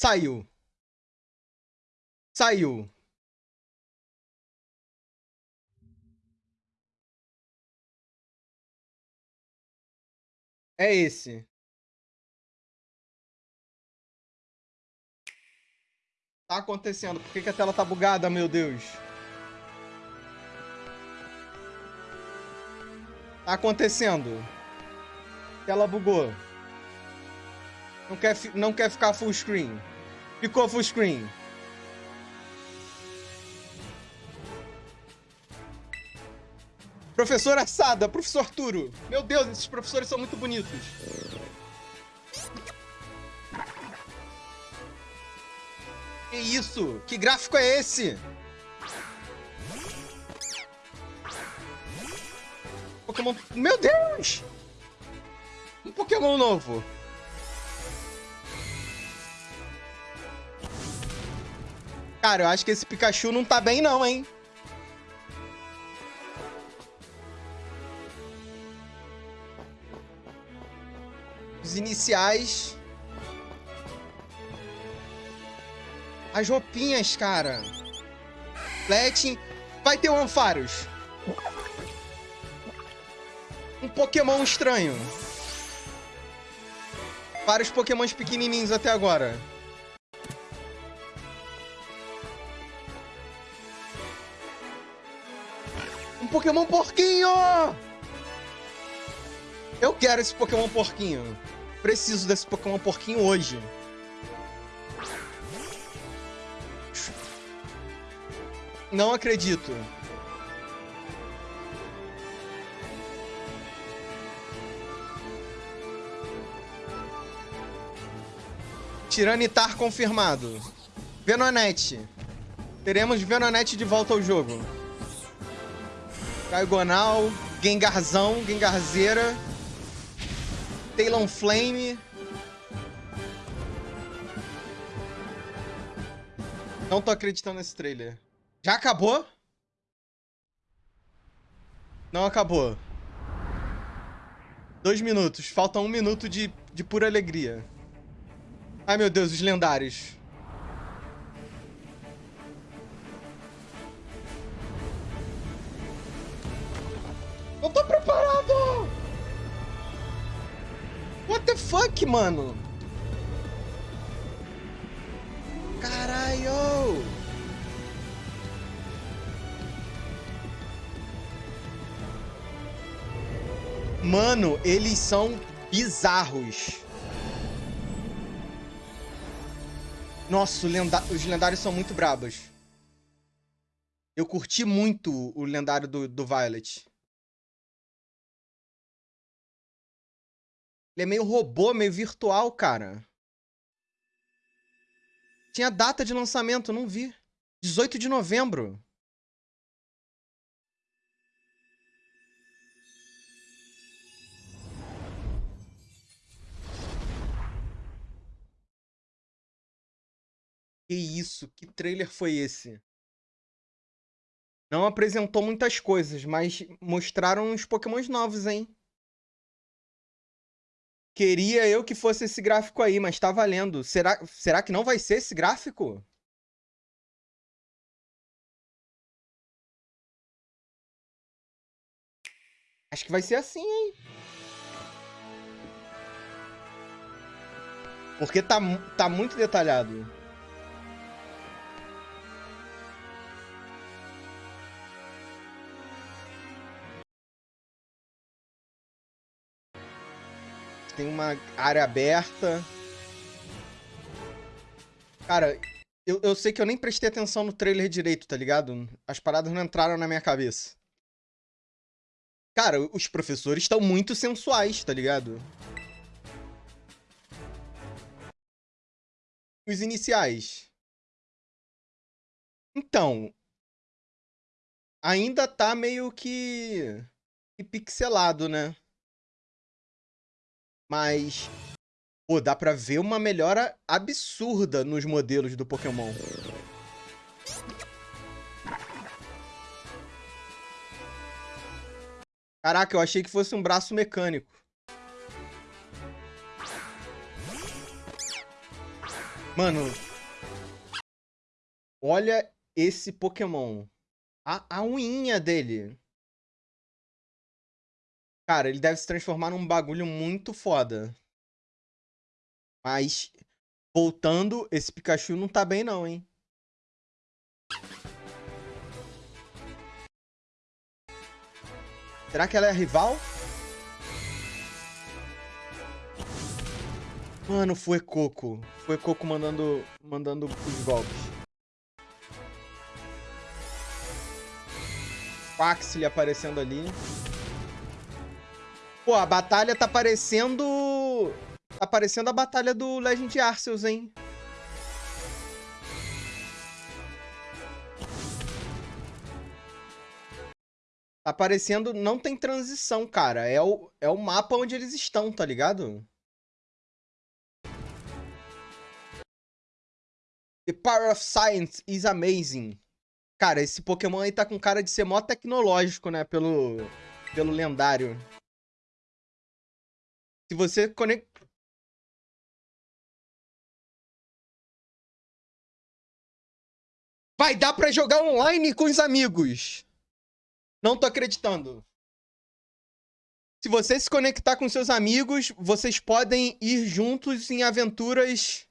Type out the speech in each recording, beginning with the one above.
Saiu. Saiu. É esse. Tá acontecendo? Por que, que a tela tá bugada, meu Deus? Tá acontecendo. Tela bugou. Não quer, não quer ficar full screen. Ficou full screen. Professor Assada, professor Turo. Meu Deus, esses professores são muito bonitos. Que isso? Que gráfico é esse? Pokémon... Meu Deus! Um Pokémon novo. Cara, eu acho que esse Pikachu não tá bem não, hein? Os iniciais. As roupinhas, cara. Fletin. Vai ter o Ampharos. Um Pokémon estranho. Vários Pokémons pequenininhos até agora. Pokémon porquinho! Eu quero esse Pokémon porquinho. Preciso desse Pokémon porquinho hoje. Não acredito. Tiranitar confirmado. Venonete. Teremos Venonete de volta ao jogo. Caigonal, Gengarzão, Gengarzeira. Talonflame. Não tô acreditando nesse trailer. Já acabou? Não acabou. Dois minutos. Falta um minuto de, de pura alegria. Ai, meu Deus, os lendários. Fuck, mano? Caralho! Mano, eles são bizarros. Nossa, os lendários são muito brabos. Eu curti muito o lendário do, do Violet. Ele é meio robô, meio virtual, cara. Tinha data de lançamento, não vi. 18 de novembro. Que isso? Que trailer foi esse? Não apresentou muitas coisas, mas mostraram uns pokémons novos, hein? Queria eu que fosse esse gráfico aí, mas tá valendo. Será, será que não vai ser esse gráfico? Acho que vai ser assim, hein? Porque tá, tá muito detalhado. Tem uma área aberta. Cara, eu, eu sei que eu nem prestei atenção no trailer direito, tá ligado? As paradas não entraram na minha cabeça. Cara, os professores estão muito sensuais, tá ligado? Os iniciais. Então, ainda tá meio que, que pixelado, né? Mas, pô, dá pra ver uma melhora absurda nos modelos do Pokémon. Caraca, eu achei que fosse um braço mecânico. Mano. Olha esse Pokémon. A, a unhinha dele. Cara, ele deve se transformar num bagulho muito foda. Mas, voltando, esse Pikachu não tá bem não, hein? Será que ela é rival? Mano, foi Coco. Foi Coco mandando, mandando os golpes. Quaxley aparecendo ali. Pô, a batalha tá parecendo... Tá parecendo a batalha do Legend Arceus, hein? Tá parecendo... Não tem transição, cara. É o, é o mapa onde eles estão, tá ligado? The power of science is amazing. Cara, esse Pokémon aí tá com cara de ser mó tecnológico, né? Pelo, pelo lendário. Se você conecta... Vai dar pra jogar online com os amigos. Não tô acreditando. Se você se conectar com seus amigos, vocês podem ir juntos em aventuras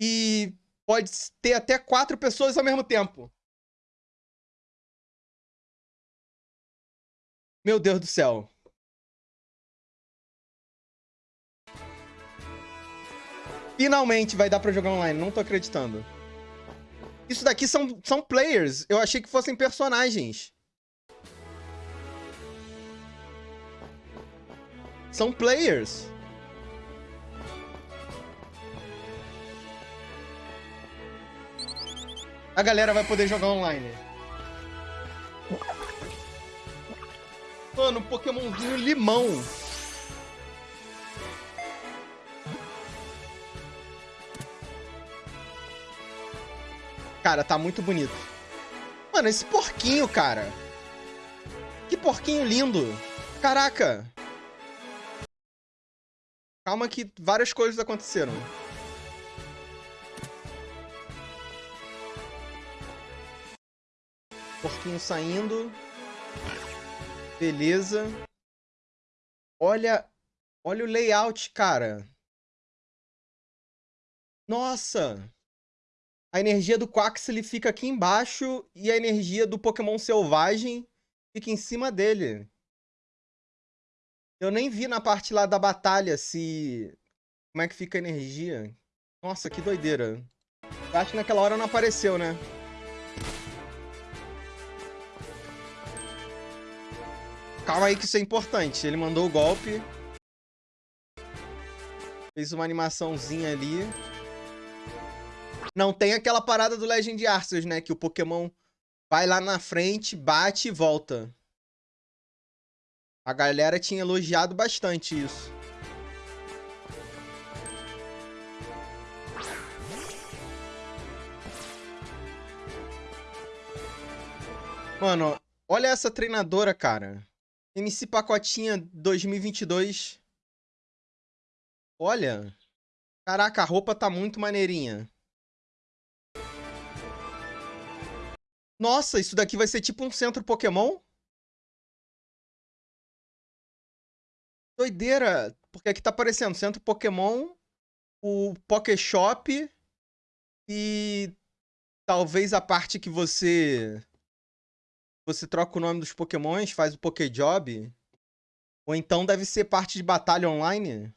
e pode ter até quatro pessoas ao mesmo tempo. Meu Deus do céu. Finalmente vai dar pra jogar online, não tô acreditando. Isso daqui são, são players. Eu achei que fossem personagens. São players. a galera vai poder jogar online. Mano, Pokémonzinho limão. Cara, tá muito bonito. Mano, esse porquinho, cara. Que porquinho lindo. Caraca. Calma que várias coisas aconteceram. Porquinho saindo. Beleza. Olha, olha o layout, cara. Nossa! A energia do Quaxley fica aqui embaixo e a energia do Pokémon selvagem fica em cima dele. Eu nem vi na parte lá da batalha se... Como é que fica a energia. Nossa, que doideira. Eu acho que naquela hora não apareceu, né? Calma aí que isso é importante. Ele mandou o golpe. Fez uma animaçãozinha ali. Não tem aquela parada do Legend Arceus, né? Que o Pokémon vai lá na frente, bate e volta. A galera tinha elogiado bastante isso. Mano, olha essa treinadora, cara. MC Pacotinha 2022. Olha. Caraca, a roupa tá muito maneirinha. Nossa, isso daqui vai ser tipo um centro Pokémon? Doideira. Porque aqui tá aparecendo centro Pokémon, o Pokéshop e talvez a parte que você você troca o nome dos pokémons, faz o Pokéjob. Ou então deve ser parte de batalha online.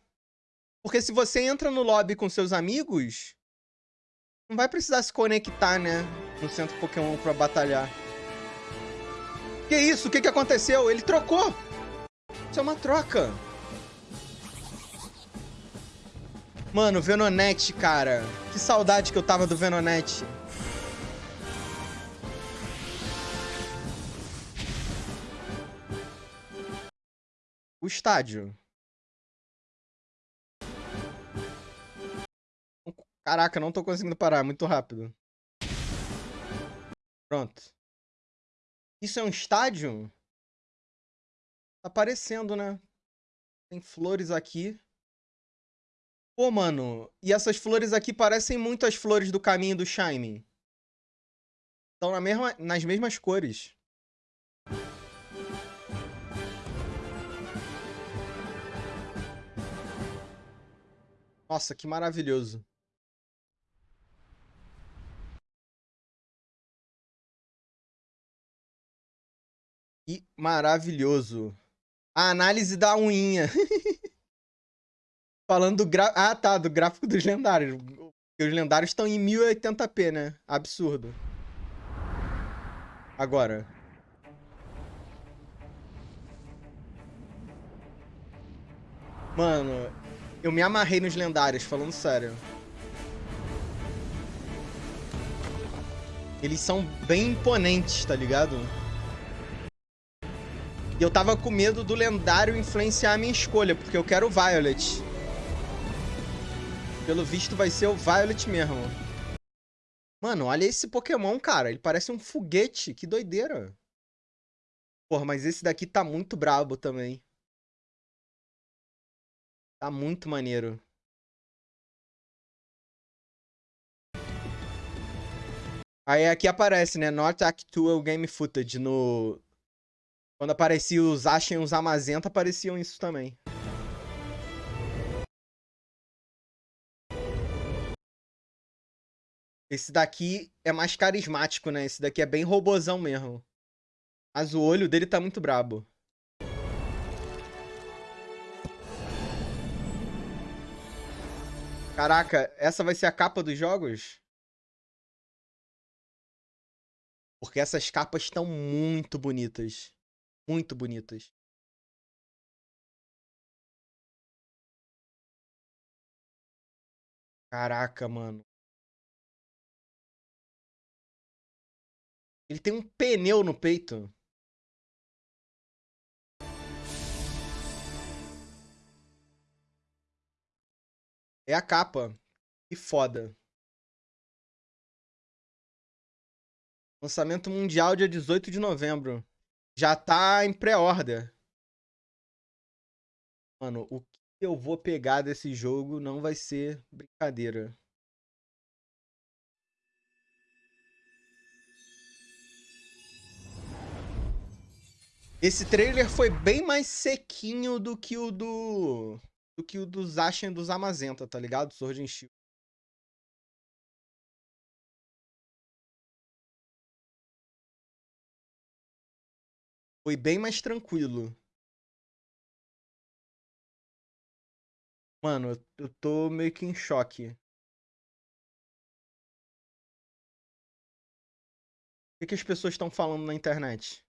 Porque se você entra no lobby com seus amigos, não vai precisar se conectar, né? No centro Pokémon pra batalhar. Que isso? O que, que aconteceu? Ele trocou! Isso é uma troca. Mano, Venonete, cara. Que saudade que eu tava do Venonete. o estádio. Caraca, não tô conseguindo parar, muito rápido. Pronto. Isso é um estádio? Tá aparecendo, né? Tem flores aqui. Pô, mano, e essas flores aqui parecem muito as flores do caminho do Shime. Estão na mesma, nas mesmas cores. Nossa, que maravilhoso. Maravilhoso. A análise da unha. Falando do gra... Ah, tá, do gráfico dos lendários. Os lendários estão em 1080p, né? Absurdo. Agora. Mano, eu me amarrei nos lendários, falando sério. Eles são bem imponentes, tá ligado? E eu tava com medo do lendário influenciar a minha escolha, porque eu quero o Violet. Pelo visto vai ser o Violet mesmo. Mano, olha esse Pokémon, cara. Ele parece um foguete. Que doideira. Porra, mas esse daqui tá muito brabo também. Tá muito maneiro. Aí aqui aparece, né? Not Actual Game Footage no, quando aparecia os Ashen e os Amazenta, apareciam isso também. Esse daqui é mais carismático, né? Esse daqui é bem robozão mesmo. Mas o olho dele tá muito brabo. Caraca, essa vai ser a capa dos jogos? Porque essas capas estão muito bonitas muito bonitas. Caraca, mano. Ele tem um pneu no peito. É a capa. Que foda. Lançamento mundial dia 18 de novembro já tá em pré-order. Mano, o que eu vou pegar desse jogo não vai ser brincadeira. Esse trailer foi bem mais sequinho do que o do do que o dos Ashen dos Amazenta, tá ligado? Sword and Shield. Foi bem mais tranquilo. Mano, eu tô meio que em choque. O que, que as pessoas estão falando na internet?